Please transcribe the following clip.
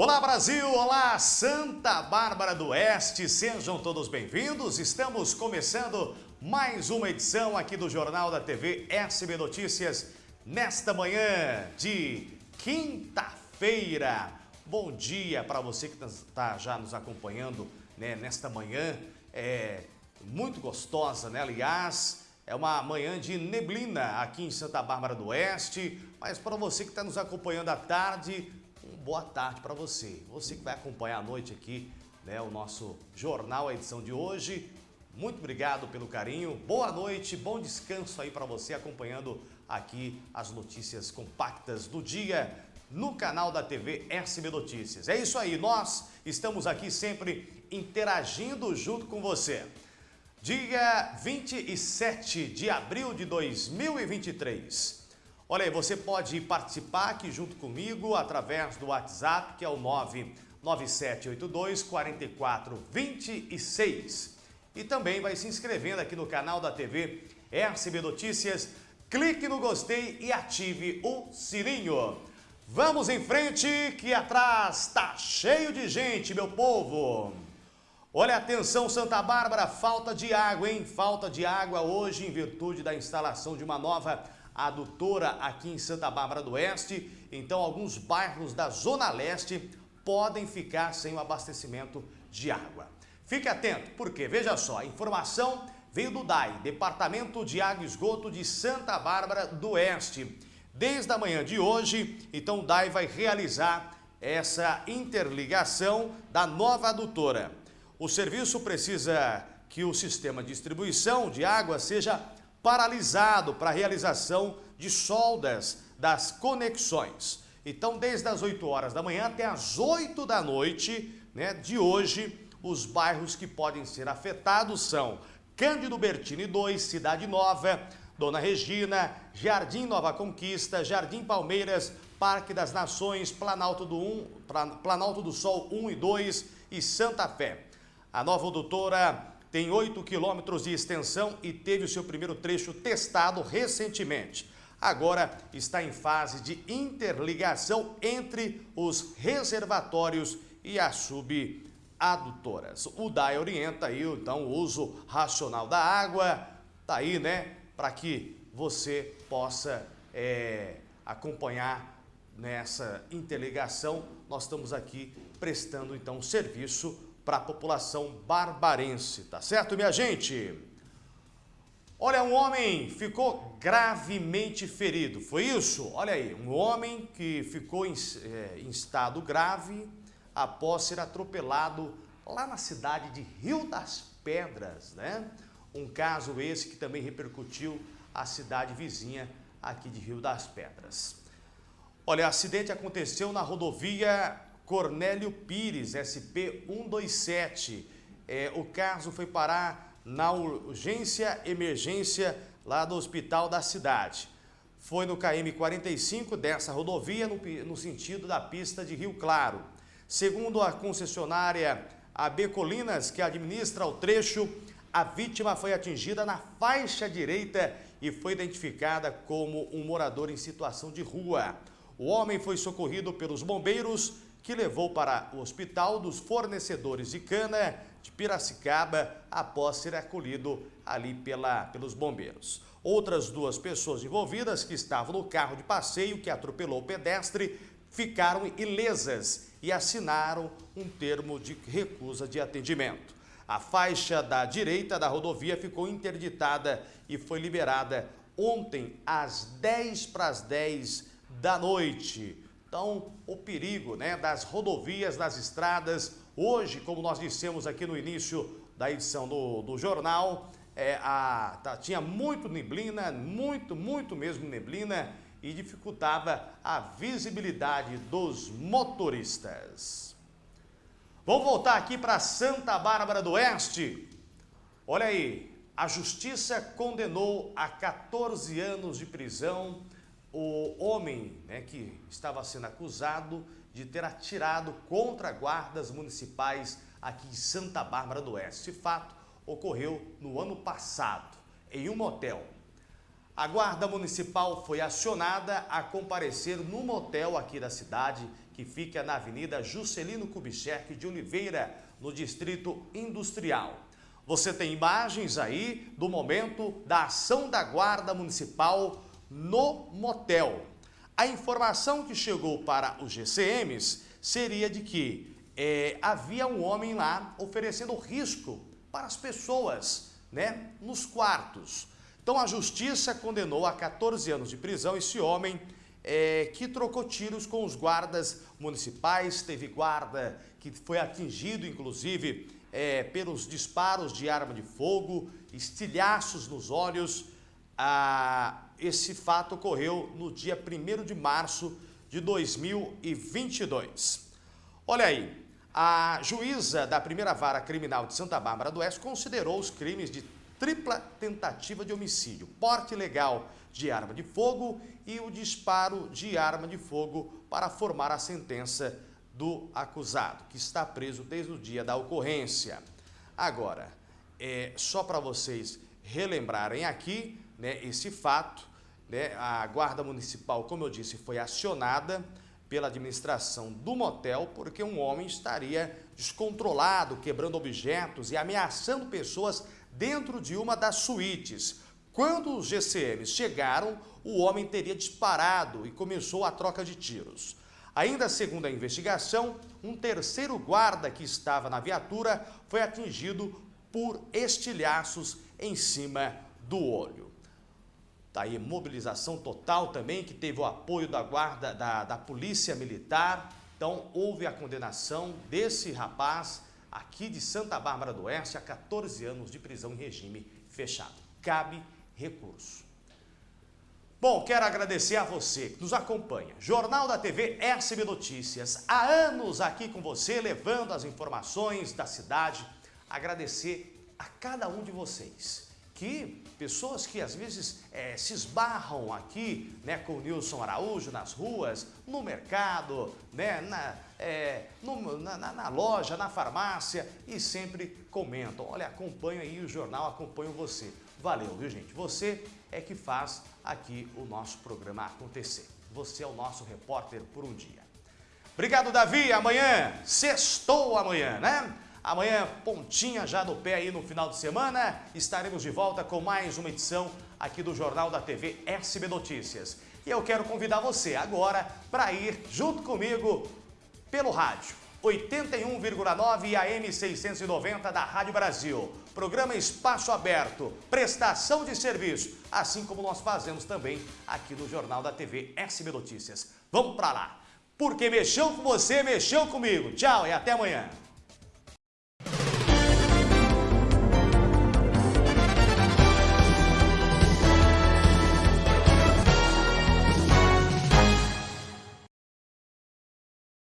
Olá Brasil, olá Santa Bárbara do Oeste, sejam todos bem-vindos. Estamos começando mais uma edição aqui do Jornal da TV SB Notícias nesta manhã de quinta-feira. Bom dia para você que está já nos acompanhando né, nesta manhã, é muito gostosa, né? Aliás, é uma manhã de neblina aqui em Santa Bárbara do Oeste, mas para você que está nos acompanhando à tarde, boa tarde para você. Você que vai acompanhar à noite aqui né, o nosso jornal, a edição de hoje. Muito obrigado pelo carinho. Boa noite, bom descanso aí para você acompanhando aqui as notícias compactas do dia no canal da TV SB Notícias. É isso aí, nós estamos aqui sempre interagindo junto com você. Dia 27 de abril de 2023. Olha aí, você pode participar aqui junto comigo através do WhatsApp, que é o 99782 4426. E também vai se inscrevendo aqui no canal da TV RCB Notícias. Clique no gostei e ative o sininho. Vamos em frente, que atrás tá cheio de gente, meu povo. Olha, atenção Santa Bárbara, falta de água, hein? Falta de água hoje em virtude da instalação de uma nova adutora aqui em Santa Bárbara do Oeste. Então, alguns bairros da Zona Leste podem ficar sem o abastecimento de água. Fique atento, porque veja só, a informação veio do DAI, Departamento de Água e Esgoto de Santa Bárbara do Oeste. Desde a manhã de hoje, então o DAI vai realizar essa interligação da nova adutora. O serviço precisa que o sistema de distribuição de água seja paralisado para a realização de soldas das conexões. Então, desde as 8 horas da manhã até as 8 da noite né, de hoje, os bairros que podem ser afetados são Cândido Bertini 2, Cidade Nova, Dona Regina, Jardim Nova Conquista, Jardim Palmeiras, Parque das Nações, Planalto do, 1, Planalto do Sol 1 e 2 e Santa Fé. A nova doutora tem 8 quilômetros de extensão e teve o seu primeiro trecho testado recentemente. Agora está em fase de interligação entre os reservatórios e as subadutoras. O DAE orienta aí, então, o uso racional da água, tá aí, né, para que você possa é, acompanhar nessa interligação. Nós estamos aqui prestando, então, serviço para a população barbarense, tá certo, minha gente? Olha, um homem ficou gravemente ferido, foi isso? Olha aí, um homem que ficou em, é, em estado grave após ser atropelado lá na cidade de Rio das Pedras, né? Um caso esse que também repercutiu a cidade vizinha aqui de Rio das Pedras. Olha, o acidente aconteceu na rodovia Cornélio Pires, SP-127. É, o caso foi parar na urgência emergência lá do hospital da cidade. Foi no KM 45 dessa rodovia, no, no sentido da pista de Rio Claro. Segundo a concessionária AB Colinas, que administra o trecho, a vítima foi atingida na faixa direita e foi identificada como um morador em situação de rua. O homem foi socorrido pelos bombeiros que levou para o Hospital dos Fornecedores de Cana de Piracicaba após ser acolhido ali pela, pelos bombeiros. Outras duas pessoas envolvidas que estavam no carro de passeio que atropelou o pedestre ficaram ilesas e assinaram um termo de recusa de atendimento. A faixa da direita da rodovia ficou interditada e foi liberada ontem às 10 para as 10 da noite. Então, o perigo né, das rodovias, das estradas, hoje, como nós dissemos aqui no início da edição do, do jornal, é, a, tá, tinha muito neblina, muito, muito mesmo neblina, e dificultava a visibilidade dos motoristas. Vamos voltar aqui para Santa Bárbara do Oeste. Olha aí, a justiça condenou a 14 anos de prisão o homem né, que estava sendo acusado de ter atirado contra guardas municipais aqui em Santa Bárbara do Oeste. Esse fato ocorreu no ano passado, em um motel. A guarda municipal foi acionada a comparecer no motel aqui da cidade, que fica na Avenida Juscelino Kubitschek de Oliveira, no Distrito Industrial. Você tem imagens aí do momento da ação da Guarda Municipal no motel. A informação que chegou para os GCMs seria de que é, havia um homem lá oferecendo risco para as pessoas, né, nos quartos. Então a justiça condenou a 14 anos de prisão esse homem é, que trocou tiros com os guardas municipais, teve guarda que foi atingido inclusive é, pelos disparos de arma de fogo, estilhaços nos olhos. Ah, esse fato ocorreu no dia 1 de março de 2022. Olha aí, a juíza da primeira vara criminal de Santa Bárbara do Oeste considerou os crimes de tripla tentativa de homicídio, porte ilegal de arma de fogo e o disparo de arma de fogo para formar a sentença do acusado, que está preso desde o dia da ocorrência. Agora, é, só para vocês relembrarem aqui né, esse fato, né, a Guarda Municipal, como eu disse, foi acionada pela administração do motel porque um homem estaria descontrolado, quebrando objetos e ameaçando pessoas dentro de uma das suítes. Quando os GCMs chegaram, o homem teria disparado e começou a troca de tiros. Ainda segundo a investigação, um terceiro guarda que estava na viatura foi atingido por estilhaços em cima do olho. Está aí mobilização total também, que teve o apoio da guarda da, da Polícia Militar. Então, houve a condenação desse rapaz aqui de Santa Bárbara do Oeste a 14 anos de prisão em regime fechado. Cabe recurso. Bom, quero agradecer a você que nos acompanha. Jornal da TV SB Notícias. Há anos aqui com você, levando as informações da cidade. Agradecer a cada um de vocês que pessoas que às vezes é, se esbarram aqui né, com o Nilson Araújo nas ruas, no mercado, né, na, é, no, na, na, loja, na farmácia e sempre comentam. Olha, acompanho aí o jornal, acompanho você. Valeu, viu gente? Você é que faz aqui o nosso programa acontecer. Você é o nosso repórter por um dia. Obrigado, Davi. Amanhã, sextou amanhã, né? Amanhã, pontinha já no pé aí no final de semana, estaremos de volta com mais uma edição aqui do Jornal da TV SB Notícias. E eu quero convidar você agora para ir junto comigo pelo rádio. 81,9 e AM 690 da Rádio Brasil. Programa Espaço Aberto, prestação de serviço, assim como nós fazemos também aqui no Jornal da TV SB Notícias. Vamos para lá, porque mexeu com você, mexeu comigo. Tchau e até amanhã.